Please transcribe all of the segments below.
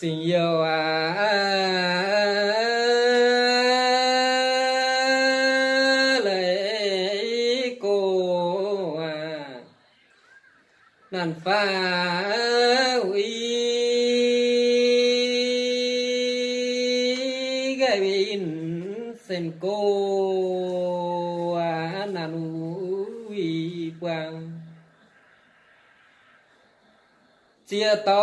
tình yêu à, à, à, à lấy cô à. Nàn pha uy gây bình sen cô à nàn uy quang chia to.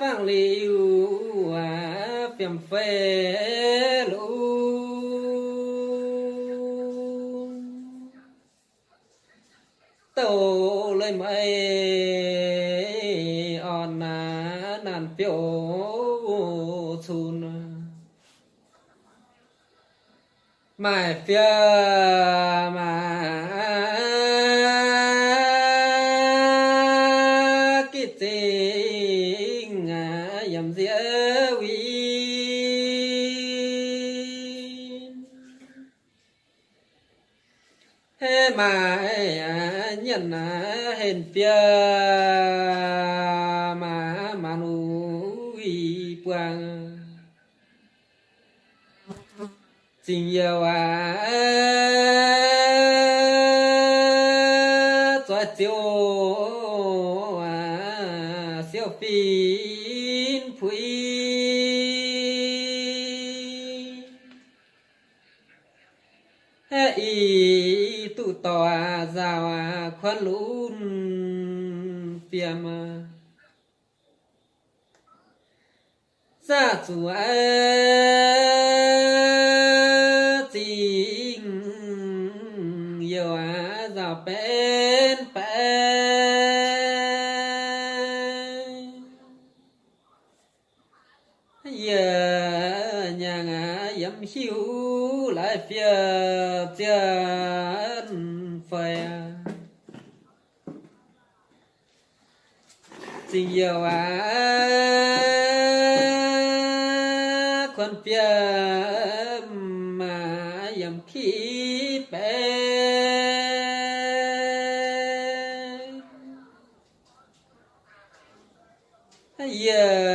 Phang liu à phiền phê lu tổ lên mây on à nàn phiêu chun mai phiêu cái tình à yếm dĩa uy. Thế mà à, nhận à, hình mà mà nuôi quang tình yêu à giàu à khoan lún phiềm à chủ à tình yêu á giàu bên bên giờ nhà ngã yếm hiu lại phía chưa tình yêu à con phía mà yam khi bé yeah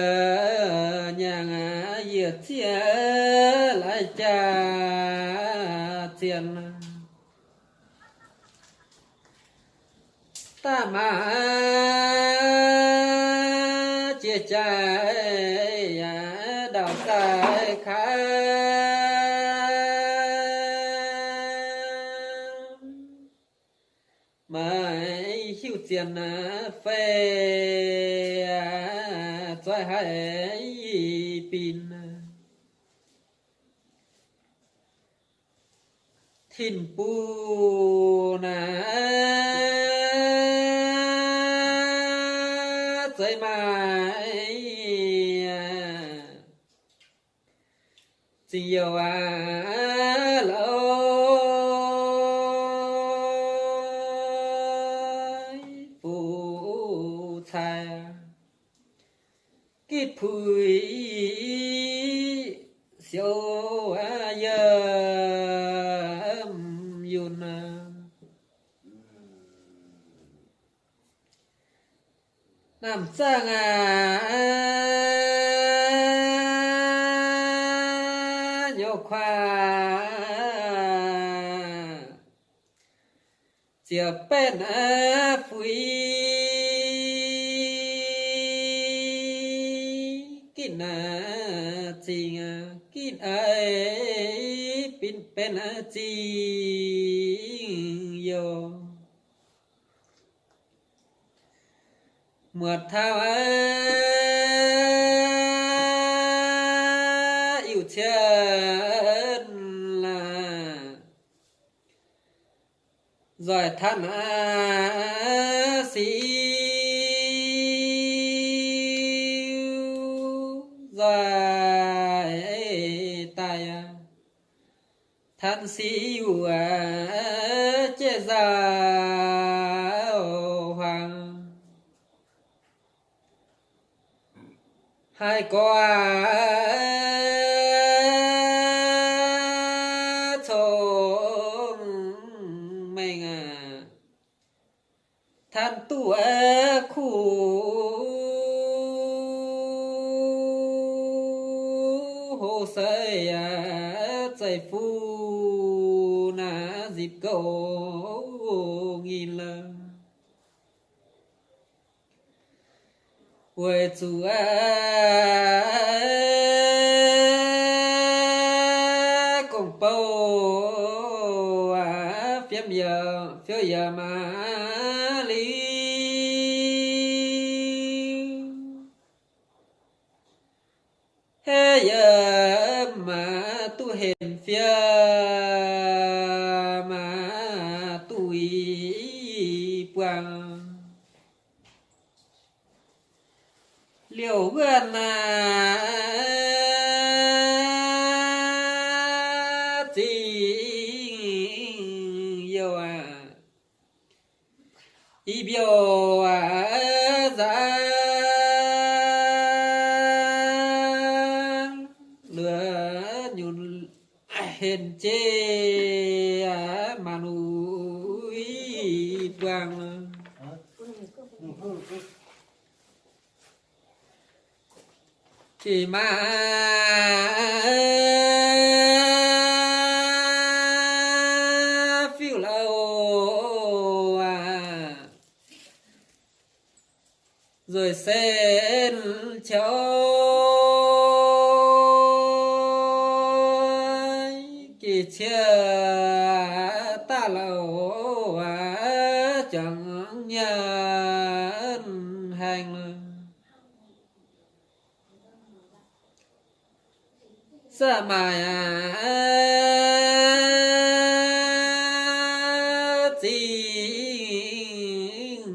chia trái đào cái khá. Mãi hiu tiền, phê cho hai pin. Thiên pu na phụ thai kít phùi siêu giờ yun à nam sang à nhô khoa. Chia bên à phui lên chi yo. Mượt thao yêu chân là giỏi thân sĩ giỏi. Than xíu à chế già hoàng. Hai qua thôn mình à? Than tu khu quê giờ phiếu giờ mà lý thế giờ mà tu hiện phía liệu gần yêu à ý biểu à ra lửa nhún hên chê à mà núi vàng chỉ mà phiêu lâu à rồi sen cho kỳ chia ta lâu à chẳng nhân sa mài ti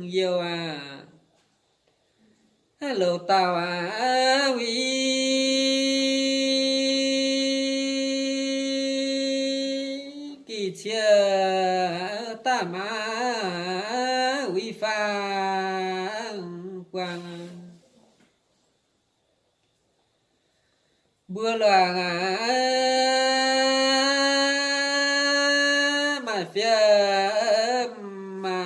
yo a hello tao à, a phía mà.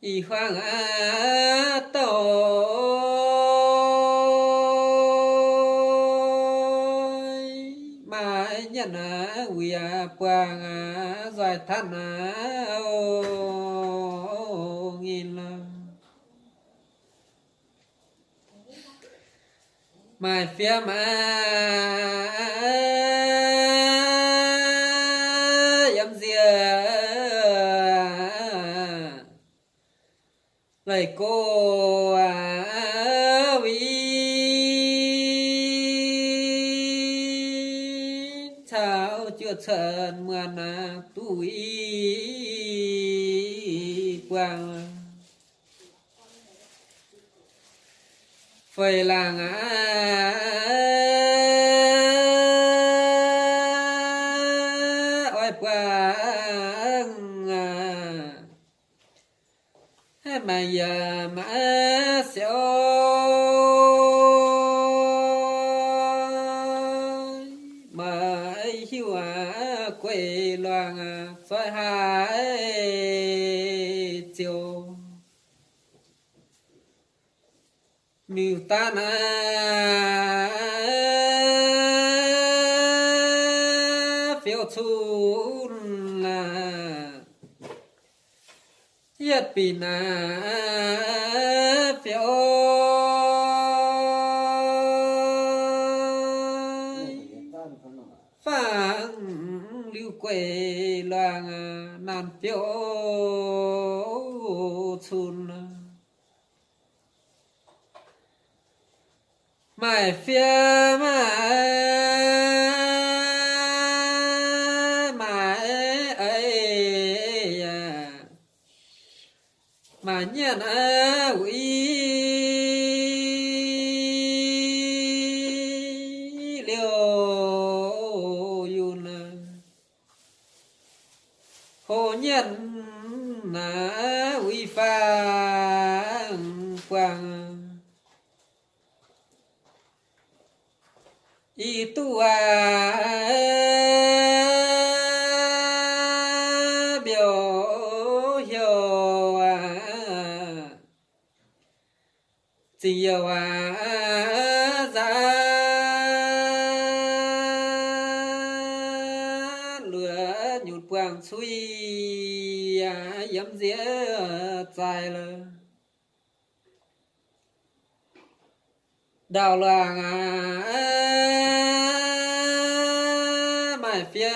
Y khoang á tôi mà nhận á quỳ á quang á giải thân á ô nghìn lần my phía mà chưa trần mượn à tuổi quang phải là ngã. Oai quang mà giờ mà sẽ à xoay hai chiều. Miêu ta na phiêu chu là. Yết pi na lưu loang ờ, nan tiêu chun. Mãi phía mãi mãi ấy ờ, mà nhận ấy. nhân na uy pha quang. Y tu a biểu hiệu à tình yêu à dài lờ đào làng à mải phía,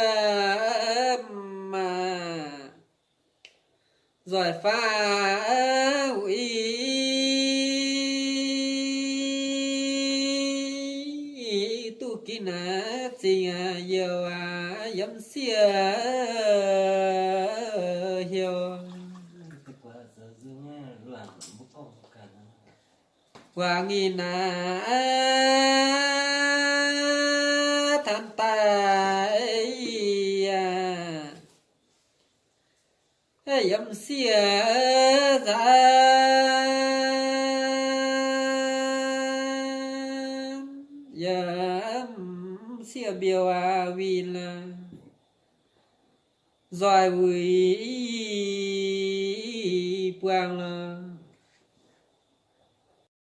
mà, giỏi pha hủy tu kín à tình à yêu à yếm xia. Hoàng nghìn à than tài à yếm xia ra yếm xia biểu à vì là giỏi vui